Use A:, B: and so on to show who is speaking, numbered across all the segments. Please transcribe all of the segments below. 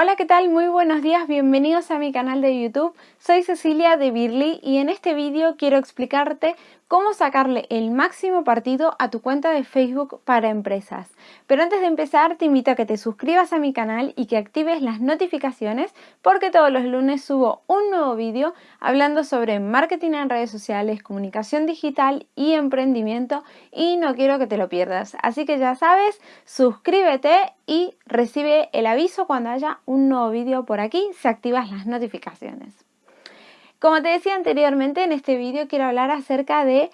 A: Hola, ¿qué tal? Muy buenos días, bienvenidos a mi canal de YouTube. Soy Cecilia de Birly y en este vídeo quiero explicarte cómo sacarle el máximo partido a tu cuenta de Facebook para empresas. Pero antes de empezar te invito a que te suscribas a mi canal y que actives las notificaciones porque todos los lunes subo un nuevo vídeo hablando sobre marketing en redes sociales, comunicación digital y emprendimiento y no quiero que te lo pierdas. Así que ya sabes, suscríbete y recibe el aviso cuando haya un nuevo vídeo por aquí si activas las notificaciones. Como te decía anteriormente, en este vídeo quiero hablar acerca de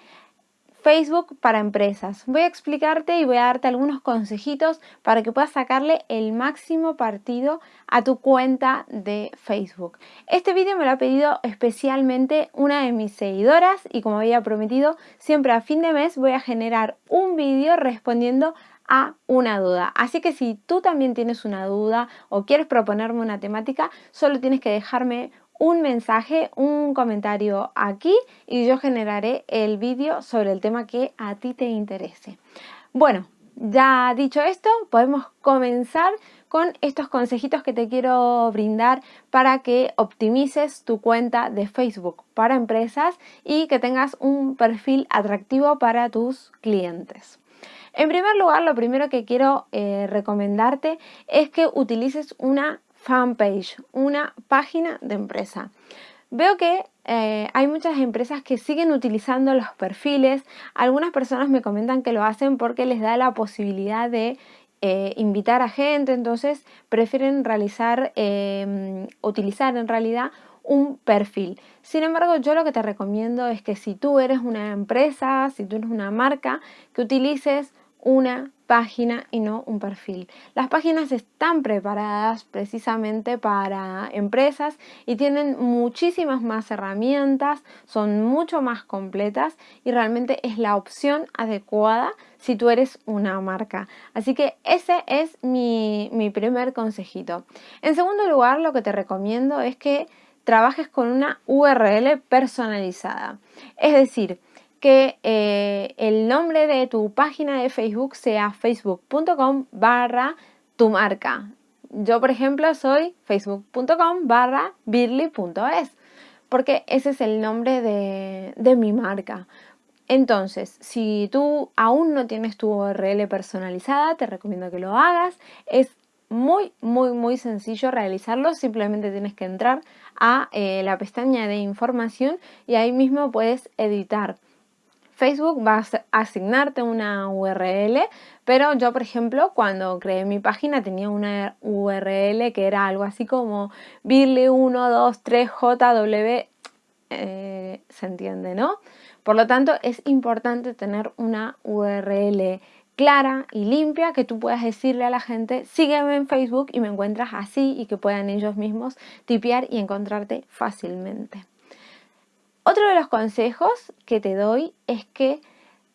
A: Facebook para empresas. Voy a explicarte y voy a darte algunos consejitos para que puedas sacarle el máximo partido a tu cuenta de Facebook. Este vídeo me lo ha pedido especialmente una de mis seguidoras y como había prometido, siempre a fin de mes voy a generar un vídeo respondiendo a una duda. Así que si tú también tienes una duda o quieres proponerme una temática, solo tienes que dejarme un mensaje, un comentario aquí y yo generaré el vídeo sobre el tema que a ti te interese. Bueno, ya dicho esto, podemos comenzar con estos consejitos que te quiero brindar para que optimices tu cuenta de Facebook para empresas y que tengas un perfil atractivo para tus clientes. En primer lugar, lo primero que quiero eh, recomendarte es que utilices una fanpage, una página de empresa. Veo que eh, hay muchas empresas que siguen utilizando los perfiles. Algunas personas me comentan que lo hacen porque les da la posibilidad de eh, invitar a gente, entonces prefieren realizar, em, utilizar en realidad un perfil. Sin embargo, yo lo que te recomiendo es que si tú eres una empresa, si tú eres una marca, que utilices una página y no un perfil. Las páginas están preparadas precisamente para empresas y tienen muchísimas más herramientas, son mucho más completas y realmente es la opción adecuada si tú eres una marca. Así que ese es mi, mi primer consejito. En segundo lugar, lo que te recomiendo es que trabajes con una URL personalizada. Es decir, que eh, el nombre de tu página de Facebook sea facebook.com barra tu marca. Yo, por ejemplo, soy facebook.com barra birly.es porque ese es el nombre de, de mi marca. Entonces, si tú aún no tienes tu URL personalizada, te recomiendo que lo hagas. Es muy, muy, muy sencillo realizarlo. Simplemente tienes que entrar a eh, la pestaña de información y ahí mismo puedes editar Facebook va a asignarte una URL, pero yo, por ejemplo, cuando creé mi página tenía una URL que era algo así como birly123jw, eh, se entiende, ¿no? Por lo tanto, es importante tener una URL clara y limpia que tú puedas decirle a la gente sígueme en Facebook y me encuentras así y que puedan ellos mismos tipear y encontrarte fácilmente. Otro de los consejos que te doy es que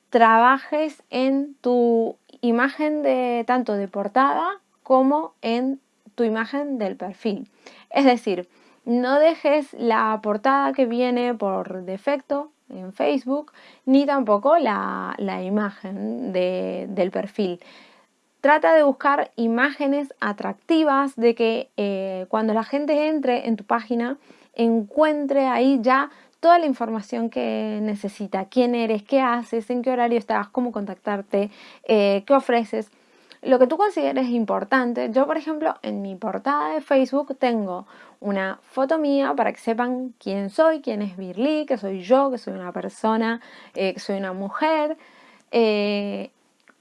A: trabajes en tu imagen de tanto de portada como en tu imagen del perfil. Es decir, no dejes la portada que viene por defecto en Facebook, ni tampoco la, imagen del perfil. Trata de buscar imágenes atractivas, de que eh, cuando la gente entre en tu página encuentre ahí ya toda la información que necesita, quién eres, qué haces, en qué horario estás, cómo contactarte, eh, qué ofreces. Lo que tú consideres importante, yo por ejemplo en mi portada de Facebook tengo una foto mía para que sepan quién soy, quién es Birly, que soy yo, que soy una persona, eh, que soy una mujer, eh,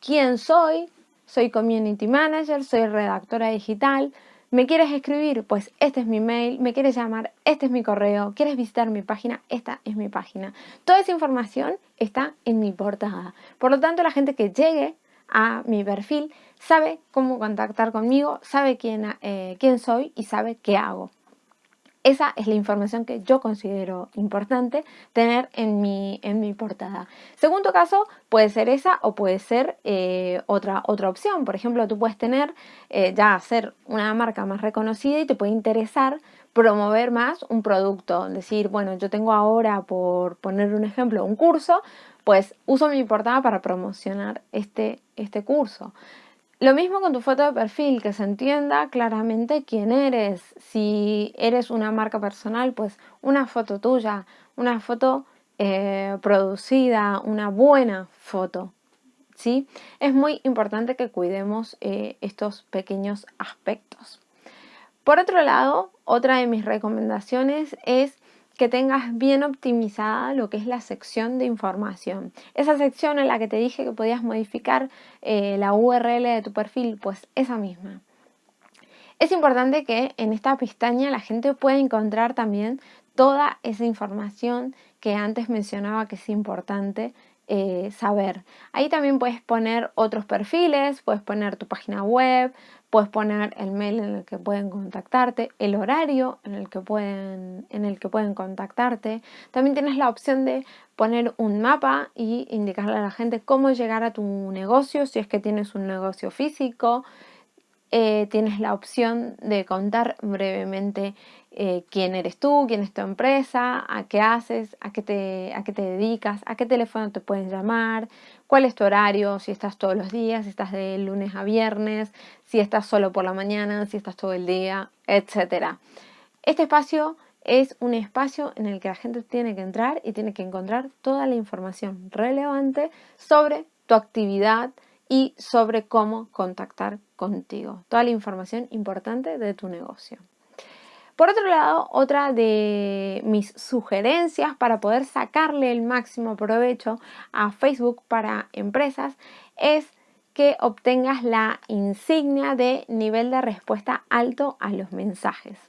A: quién soy, soy community manager, soy redactora digital, ¿Me quieres escribir? Pues este es mi mail. ¿Me quieres llamar? Este es mi correo. ¿Quieres visitar mi página? Esta es mi página. Toda esa información está en mi portada. Por lo tanto, la gente que llegue a mi perfil sabe cómo contactar conmigo, sabe quién, eh, quién soy y sabe qué hago. Esa es la información que yo considero importante tener en mi, en mi portada. Segundo caso, puede ser esa o puede ser eh, otra, otra opción. Por ejemplo, tú puedes tener eh, ya ser una marca más reconocida y te puede interesar promover más un producto. Decir, bueno, yo tengo ahora, por poner un ejemplo, un curso, pues uso mi portada para promocionar este, este curso. Lo mismo con tu foto de perfil, que se entienda claramente quién eres. Si eres una marca personal, pues una foto tuya, una foto eh, producida, una buena foto. ¿sí? Es muy importante que cuidemos eh, estos pequeños aspectos. Por otro lado, otra de mis recomendaciones es que tengas bien optimizada lo que es la sección de información. Esa sección en la que te dije que podías modificar eh, la URL de tu perfil, pues esa misma. Es importante que en esta pestaña la gente pueda encontrar también toda esa información que antes mencionaba que es importante eh, saber. Ahí también puedes poner otros perfiles, puedes poner tu página web, puedes poner el mail en el que pueden contactarte, el horario en el que pueden, en el que pueden contactarte. También tienes la opción de poner un mapa y indicarle a la gente cómo llegar a tu negocio, si es que tienes un negocio físico. Eh, tienes la opción de contar brevemente eh, quién eres tú, quién es tu empresa, a qué haces, a qué, te, a qué te dedicas, a qué teléfono te pueden llamar, cuál es tu horario, si estás todos los días, si estás de lunes a viernes, si estás solo por la mañana, si estás todo el día, etc. Este espacio es un espacio en el que la gente tiene que entrar y tiene que encontrar toda la información relevante sobre tu actividad y sobre cómo contactar contigo. Toda la información importante de tu negocio. Por otro lado, otra de mis sugerencias para poder sacarle el máximo provecho a Facebook para empresas es que obtengas la insignia de nivel de respuesta alto a los mensajes.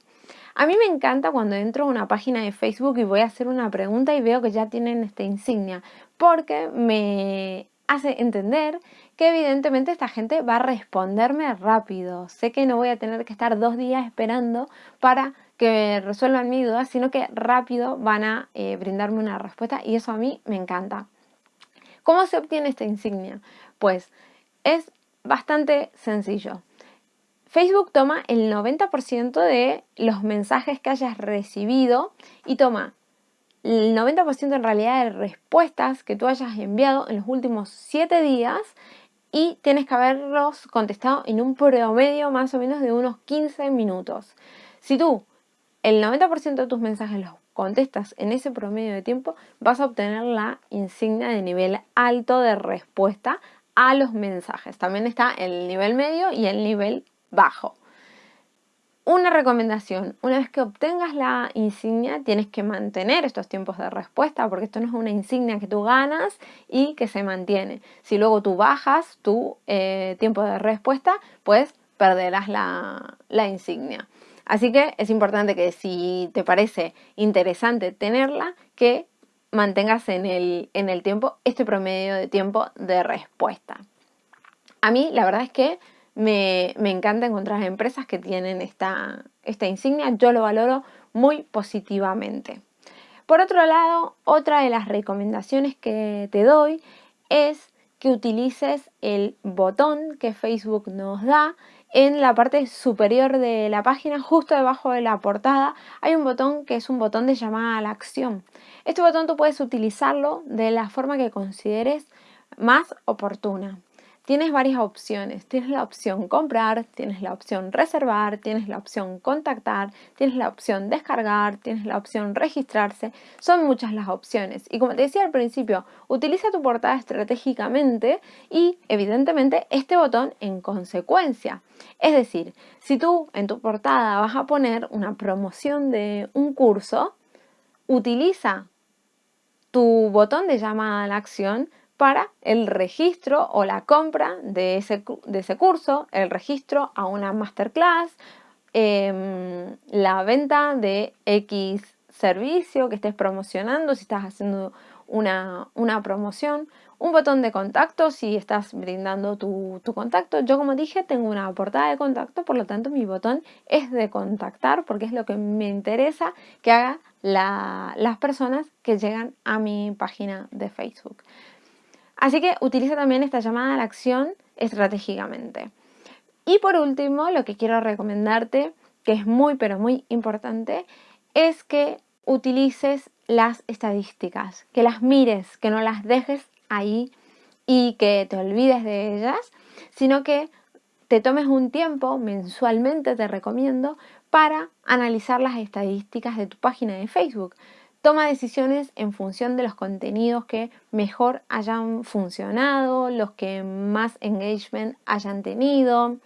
A: A mí me encanta cuando entro a una página de Facebook y voy a hacer una pregunta y veo que ya tienen esta insignia, porque me hace entender que evidentemente esta gente va a responderme rápido. Sé que no voy a tener que estar dos días esperando para que resuelvan mi duda, sino que rápido van a eh, brindarme una respuesta y eso a mí me encanta. ¿Cómo se obtiene esta insignia? Pues es bastante sencillo. Facebook toma el 90% de los mensajes que hayas recibido y toma el 90% en realidad de respuestas que tú hayas enviado en los últimos 7 días y tienes que haberlos contestado en un promedio más o menos de unos 15 minutos. Si tú el 90% de tus mensajes los contestas en ese promedio de tiempo, vas a obtener la insignia de nivel alto de respuesta a los mensajes. También está el nivel medio y el nivel bajo. Una recomendación, una vez que obtengas la insignia tienes que mantener estos tiempos de respuesta porque esto no es una insignia que tú ganas y que se mantiene. Si luego tú bajas tu eh, tiempo de respuesta, pues perderás la, insignia. Así que es importante que si te parece interesante tenerla, que mantengas en el tiempo este promedio de tiempo de respuesta. A mí la verdad es que me, encanta encontrar empresas que tienen esta, esta insignia, yo lo valoro muy positivamente. Por otro lado, otra de las recomendaciones que te doy es que utilices el botón que Facebook nos da en la parte superior de la página, justo debajo de la portada, hay un botón que es un botón de llamada a la acción. Este botón tú puedes utilizarlo de la forma que consideres más oportuna tienes varias opciones. Tienes la opción comprar, tienes la opción reservar, tienes la opción contactar, tienes la opción descargar, tienes la opción registrarse. Son muchas las opciones. Y como te decía al principio, utiliza tu portada estratégicamente y evidentemente este botón en consecuencia. Es decir, si tú en tu portada vas a poner una promoción de un curso, utiliza tu botón de llamada a la acción para el registro o la compra de ese, de ese curso, el registro a una masterclass, em, la venta de X servicio que estés promocionando, si estás haciendo una, promoción, un botón de contacto si estás brindando tu, contacto. Yo como dije tengo una portada de contacto, por lo tanto mi botón es de contactar porque es lo que me interesa que haga las personas que llegan a mi página de Facebook. Así que utiliza también esta llamada a la acción estratégicamente. Y por último, lo que quiero recomendarte, que es muy pero muy importante, es que utilices las estadísticas, que las mires, que no las dejes ahí y que te olvides de ellas, sino que te tomes un tiempo mensualmente, te recomiendo, para analizar las estadísticas de tu página de Facebook. Toma decisiones en función de los contenidos que mejor hayan funcionado, los que más engagement hayan tenido.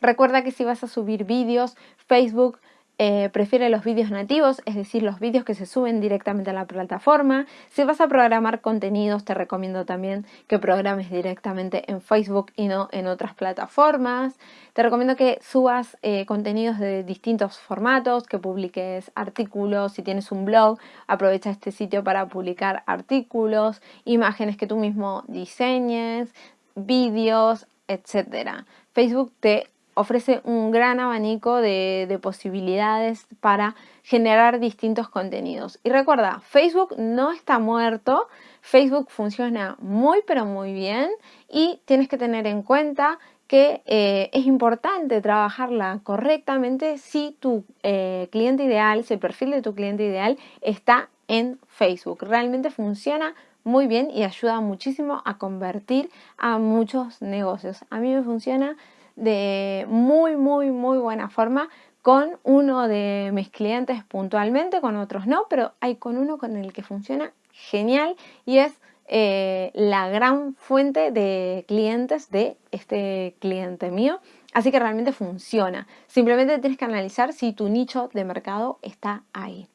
A: Recuerda que si vas a subir vídeos, Facebook eh, prefiere los vídeos nativos, es decir, los vídeos que se suben directamente a la plataforma. Si vas a programar contenidos, te recomiendo también que programes directamente en Facebook y no en otras plataformas. Te recomiendo que subas eh, contenidos de distintos formatos, que publiques artículos. Si tienes un blog, aprovecha este sitio para publicar artículos, imágenes que tú mismo diseñes, vídeos, etc. Facebook te ofrece un gran abanico de, posibilidades para generar distintos contenidos. Y recuerda, Facebook no está muerto, Facebook funciona muy pero muy bien y tienes que tener en cuenta que eh, es importante trabajarla correctamente si tu eh, cliente ideal, si el perfil de tu cliente ideal está en Facebook. Realmente funciona muy bien y ayuda muchísimo a convertir a muchos negocios. A mí me funciona de muy, muy, muy buena forma con uno de mis clientes puntualmente, con otros no, pero hay con uno con el que funciona genial y es eh, la gran fuente de clientes de este cliente mío. Así que realmente funciona. Simplemente tienes que analizar si tu nicho de mercado está ahí.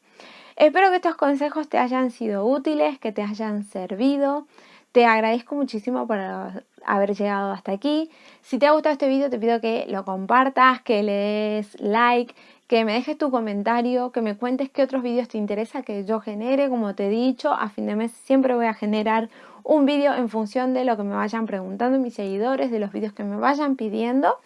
A: Espero que estos consejos te hayan sido útiles, que te hayan servido. Te agradezco muchísimo por haber llegado hasta aquí. Si te ha gustado este video te pido que lo compartas, que le des like, que me dejes tu comentario, que me cuentes qué otros vídeos te interesa que yo genere. Como te he dicho, a fin de mes siempre voy a generar un vídeo en función de lo que me vayan preguntando mis seguidores, de los vídeos que me vayan pidiendo.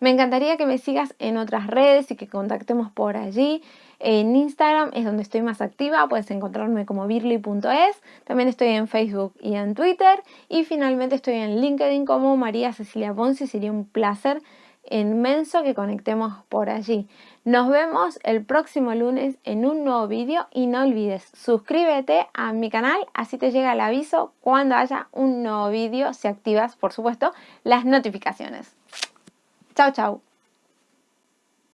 A: Me encantaría que me sigas en otras redes y que contactemos por allí. En Instagram es donde estoy más activa, puedes encontrarme como birly.es. También estoy en Facebook y en Twitter. Y finalmente estoy en LinkedIn como María Cecilia Ponce. Sería un placer inmenso que conectemos por allí. Nos vemos el próximo lunes en un nuevo vídeo y no olvides suscríbete a mi canal, así te llega el aviso cuando haya un nuevo vídeo si activas, por supuesto, las notificaciones. Chao, chao.